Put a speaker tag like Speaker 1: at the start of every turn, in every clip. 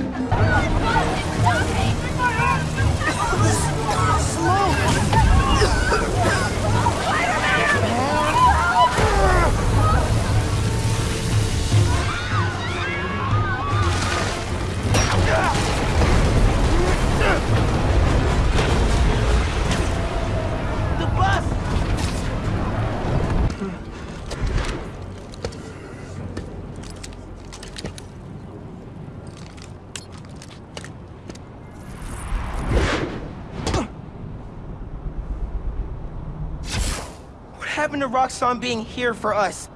Speaker 1: Come on! Happened to Roxxon being here for us?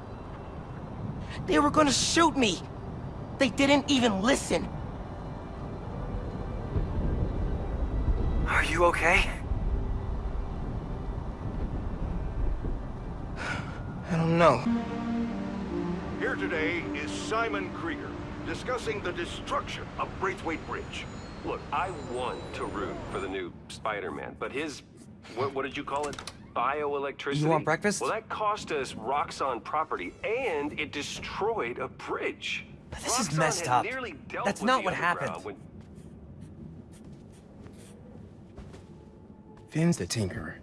Speaker 1: They were gonna shoot me. They didn't even listen.
Speaker 2: Are you okay?
Speaker 1: I don't know.
Speaker 3: Here today is Simon Krieger, discussing the destruction of Braithwaite Bridge.
Speaker 4: Look, I want to root for the new Spider-Man, but his... What, what did you call it? Bioelectricity?
Speaker 2: You want breakfast?
Speaker 4: Well, that cost us Roxxon property, and it destroyed a bridge.
Speaker 2: But this is messed up. That's not what happened.
Speaker 4: when-
Speaker 1: Phin's the Tinkerer.